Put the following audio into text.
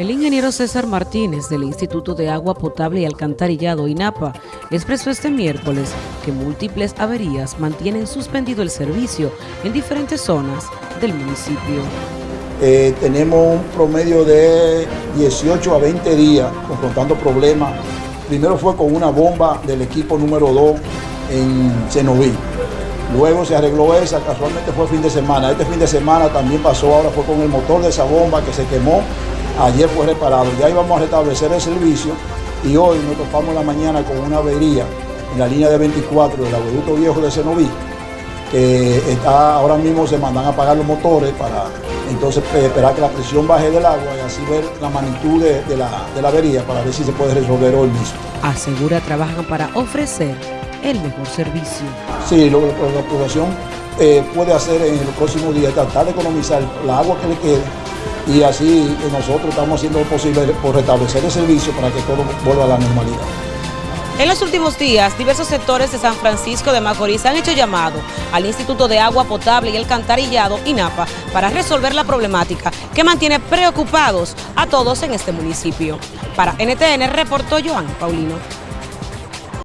El ingeniero César Martínez del Instituto de Agua Potable y Alcantarillado INAPA expresó este miércoles que múltiples averías mantienen suspendido el servicio en diferentes zonas del municipio. Eh, tenemos un promedio de 18 a 20 días confrontando problemas. Primero fue con una bomba del equipo número 2 en Cenoví. Luego se arregló esa, casualmente fue fin de semana. Este fin de semana también pasó, ahora fue con el motor de esa bomba que se quemó Ayer fue reparado, ya íbamos a restablecer el servicio y hoy nos topamos la mañana con una avería en la línea de 24 del agueducto viejo de Cenoví, que está, ahora mismo se mandan a apagar los motores para entonces eh, esperar que la presión baje del agua y así ver la magnitud de, la, avería para ver si se puede resolver hoy mismo. Asegura trabajan para ofrecer el mejor servicio. Sí, lo que la población eh, puede hacer en los próximos días tratar de economizar la agua que le quede y así nosotros estamos haciendo lo posible por restablecer el servicio para que todo vuelva a la normalidad. En los últimos días, diversos sectores de San Francisco de Macorís han hecho llamado al Instituto de Agua Potable y el Cantarillado, INAPA, para resolver la problemática que mantiene preocupados a todos en este municipio. Para NTN reportó Joan Paulino.